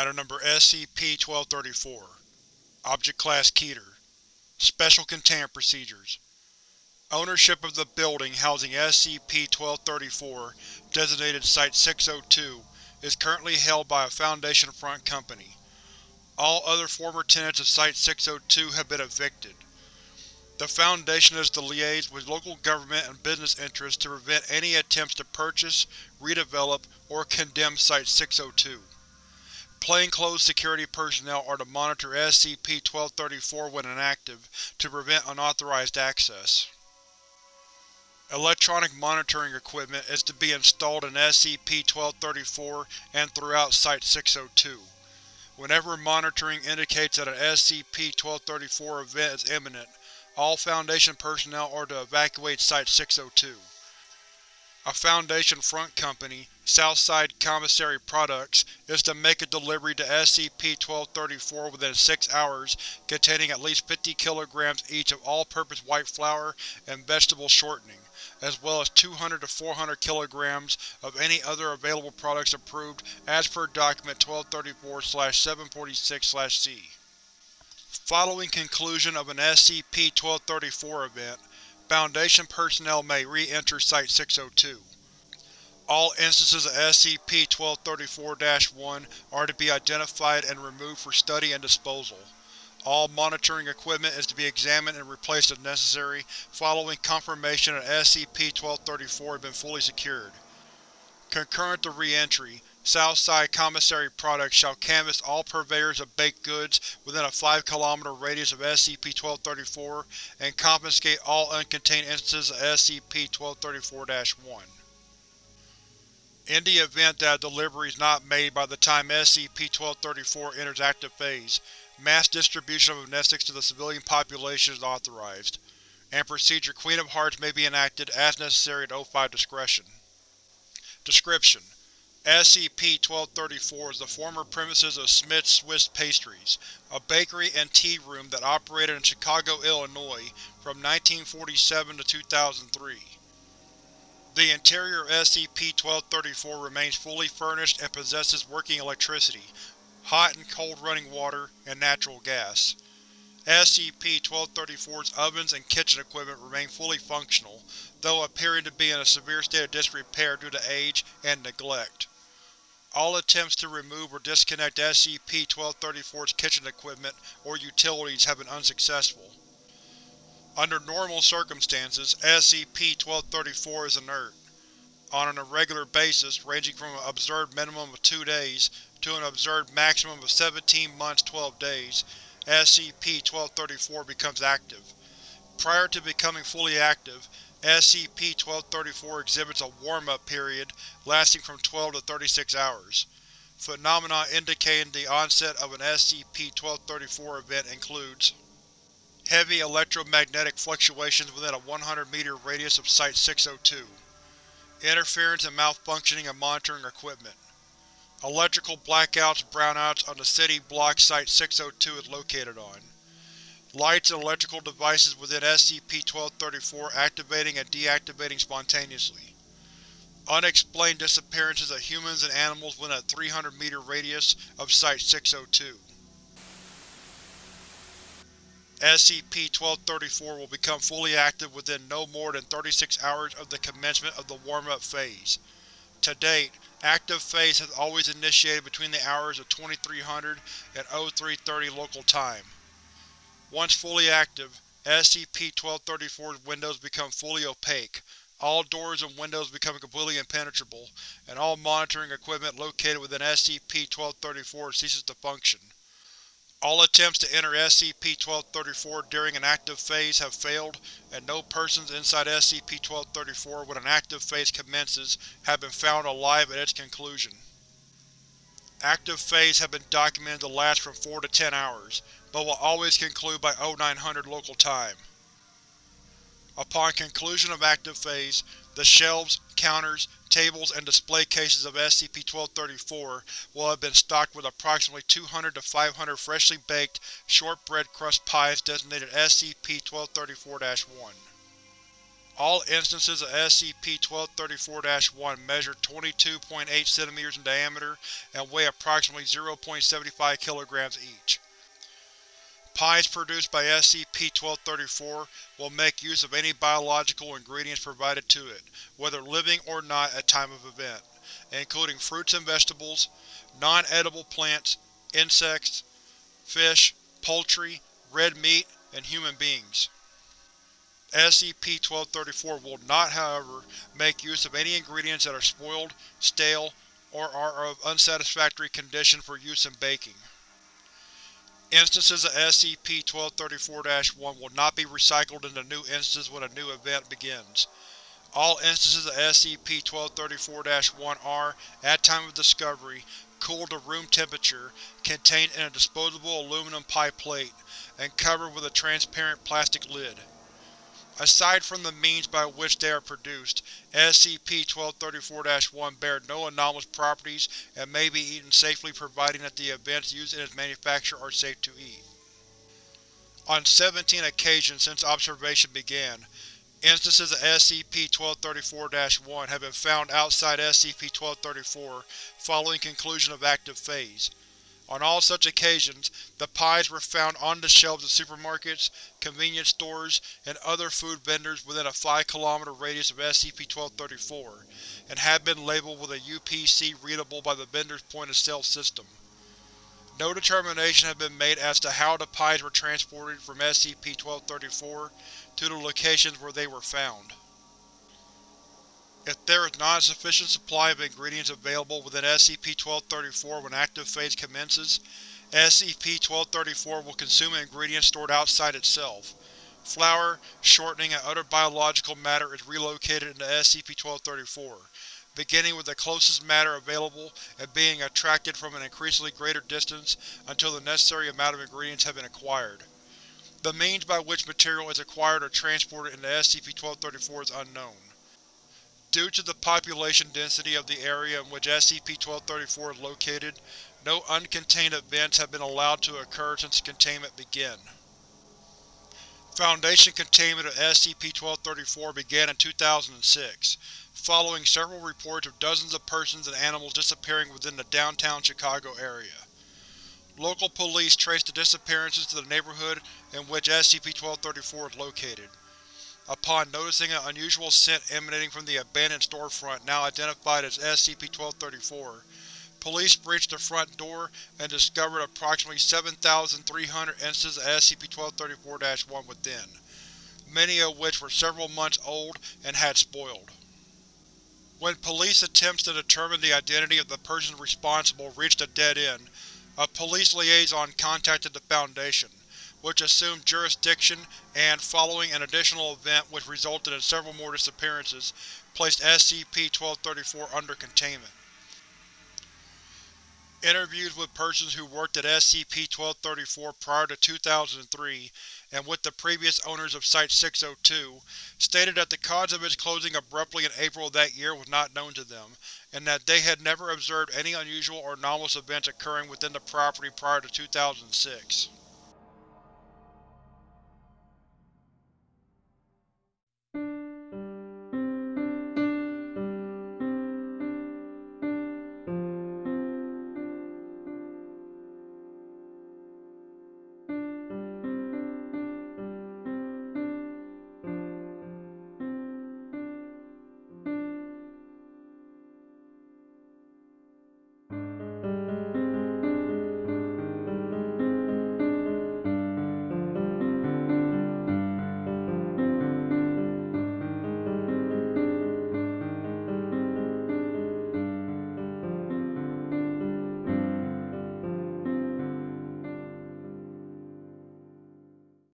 Item Number SCP-1234 Object Class Keter Special Containment Procedures Ownership of the building housing SCP-1234, designated Site-602, is currently held by a Foundation Front Company. All other former tenants of Site-602 have been evicted. The Foundation is to liaise with local government and business interests to prevent any attempts to purchase, redevelop, or condemn Site-602. Plainclothes security personnel are to monitor SCP-1234 when inactive, to prevent unauthorized access. Electronic monitoring equipment is to be installed in SCP-1234 and throughout Site-602. Whenever monitoring indicates that an SCP-1234 event is imminent, all Foundation personnel are to evacuate Site-602. A Foundation front company, Southside Commissary Products, is to make a delivery to SCP-1234 within six hours containing at least 50 kilograms each of all-purpose white flour and vegetable shortening, as well as 200 to 400 kilograms of any other available products approved as per Document 1234-746-C. Following conclusion of an SCP-1234 event, Foundation personnel may re-enter Site-602. All instances of SCP-1234-1 are to be identified and removed for study and disposal. All monitoring equipment is to be examined and replaced if necessary, following confirmation that SCP-1234 has been fully secured. Concurrent to re-entry, Southside Commissary Products shall canvass all purveyors of baked goods within a 5 km radius of SCP-1234 and confiscate all uncontained instances of SCP-1234-1. In the event that a delivery is not made by the time SCP-1234 enters active phase, mass distribution of amnestics to the civilian population is authorized, and Procedure Queen of Hearts may be enacted as necessary at O5 discretion. Description: SCP-1234 is the former premises of Smith's Swiss Pastries, a bakery and tea room that operated in Chicago, Illinois from 1947 to 2003. The interior of SCP-1234 remains fully furnished and possesses working electricity, hot and cold running water, and natural gas. SCP-1234's ovens and kitchen equipment remain fully functional, though appearing to be in a severe state of disrepair due to age and neglect. All attempts to remove or disconnect SCP-1234's kitchen equipment or utilities have been unsuccessful. Under normal circumstances, SCP-1234 is inert. On an irregular basis, ranging from an observed minimum of two days to an observed maximum of 17 months 12 days, SCP-1234 becomes active. Prior to becoming fully active, SCP-1234 exhibits a warm-up period lasting from 12 to 36 hours. Phenomena indicating the onset of an SCP-1234 event includes Heavy electromagnetic fluctuations within a 100 meter radius of Site-602. Interference and malfunctioning of monitoring equipment. Electrical blackouts brownouts on the city block Site-602 is located on. Lights and electrical devices within SCP-1234 activating and deactivating spontaneously. Unexplained disappearances of humans and animals within a 300 meter radius of Site-602. SCP-1234 will become fully active within no more than 36 hours of the commencement of the warm-up phase. To date, active phase has always initiated between the hours of 2300 and 0330 local time. Once fully active, SCP-1234's windows become fully opaque, all doors and windows become completely impenetrable, and all monitoring equipment located within SCP-1234 ceases to function. All attempts to enter SCP-1234 during an active phase have failed, and no persons inside SCP-1234 when an active phase commences have been found alive at its conclusion. Active phase have been documented to last from 4 to 10 hours, but will always conclude by 0900 local time. Upon conclusion of active phase, the shelves, counters, tables, and display cases of SCP-1234 will have been stocked with approximately 200 to 500 freshly baked, shortbread crust pies designated SCP-1234-1. All instances of SCP-1234-1 measure 22.8 cm in diameter and weigh approximately 0.75 kg each. Pies produced by SCP-1234 will make use of any biological ingredients provided to it, whether living or not at time of event, including fruits and vegetables, non-edible plants, insects, fish, poultry, red meat, and human beings. SCP-1234 will not, however, make use of any ingredients that are spoiled, stale, or are of unsatisfactory condition for use in baking. Instances of SCP-1234-1 will not be recycled into new instances when a new event begins. All instances of SCP-1234-1 are, at time of discovery, cooled to room temperature, contained in a disposable aluminum pie plate, and covered with a transparent plastic lid. Aside from the means by which they are produced, SCP-1234-1 bear no anomalous properties and may be eaten safely providing that the events used in its manufacture are safe to eat. On 17 occasions since observation began, instances of SCP-1234-1 have been found outside SCP-1234 following conclusion of active phase. On all such occasions, the pies were found on the shelves of supermarkets, convenience stores, and other food vendors within a 5 km radius of SCP-1234, and had been labeled with a UPC readable by the vendor's point-of-sale system. No determination has been made as to how the pies were transported from SCP-1234 to the locations where they were found. If there is not a sufficient supply of ingredients available within SCP-1234 when active phase commences, SCP-1234 will consume ingredients stored outside itself. Flour, shortening, and other biological matter is relocated into SCP-1234, beginning with the closest matter available and being attracted from an increasingly greater distance until the necessary amount of ingredients have been acquired. The means by which material is acquired or transported into SCP-1234 is unknown. Due to the population density of the area in which SCP-1234 is located, no uncontained events have been allowed to occur since containment began. Foundation containment of SCP-1234 began in 2006, following several reports of dozens of persons and animals disappearing within the downtown Chicago area. Local police traced the disappearances to the neighborhood in which SCP-1234 is located. Upon noticing an unusual scent emanating from the abandoned storefront now identified as SCP-1234, police breached the front door and discovered approximately 7,300 instances of SCP-1234-1 within, many of which were several months old and had spoiled. When police attempts to determine the identity of the person responsible reached a dead end, a police liaison contacted the Foundation which assumed jurisdiction and, following an additional event which resulted in several more disappearances, placed SCP-1234 under containment. Interviews with persons who worked at SCP-1234 prior to 2003, and with the previous owners of Site-602, stated that the cause of its closing abruptly in April of that year was not known to them, and that they had never observed any unusual or anomalous events occurring within the property prior to 2006.